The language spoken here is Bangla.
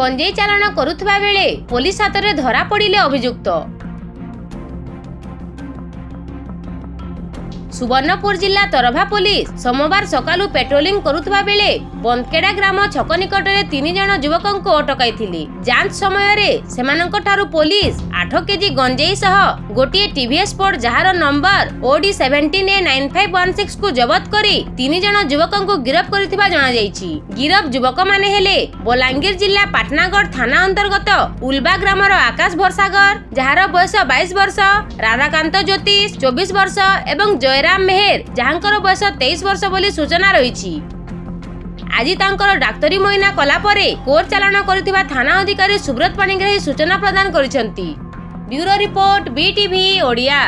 ଗଞ୍ଜେଇ ଚାଲାଣ କରୁଥିବା ବେଳେ ପୋଲିସ ହାତରେ ଧରା ପଡ଼ିଲେ ଅଭିଯୁକ୍ତ সুবর্ণপুর জেলা তরভা পুলিশ সোমবার সকালু পেট্রোলিং করুতবা বেলে বন্দকেড়া গ্রাম ছক নিকটে তিন জন যুবকঙ্কু অটকাইলে যাঞ্চ সময় সেমানঙ্কঠারু পুলিশ আঠ কেজি গঞ্জেই সহ গোটিয়ে টিভিএস স্পোর্ট যাহার নম্বর OD seventeen A nine five one six কু জবত করে তিন জন যুবকঙ্কু গিরফ করিথিবা জনাଯାଇଛି গিরফ যুবক মানে হলে বলাঙ্গীর জেলা পাটনাগড় থানা অন্তর্গত উলবা গ্রামর আকাশ ভরসাগর যাহার বয়স বাইশ বর্ষ রাধাকান্ত জ্যোতিষ চব্বিশ বর্ষ এবং জয় ଜୟରାମ ମେହେର ଯାହାଙ୍କର ବୟସ ତେଇଶ ବର୍ଷ ବୋଲି ସୂଚନା ରହିଛି ଆଜି ତାଙ୍କର ଡାକ୍ତରୀ ମଇନା କଲା ପରେ କୋର୍ଟ ଚାଲାଣ କରିଥିବା ଥାନା ଅଧିକାରୀ ସୁବ୍ରତ ପାଣିଗ୍ରାହୀ ସୂଚନା ପ୍ରଦାନ କରିଛନ୍ତି ବ୍ୟୁରୋ ରିପୋର୍ଟ ବିଟିଭି ଓଡ଼ିଆ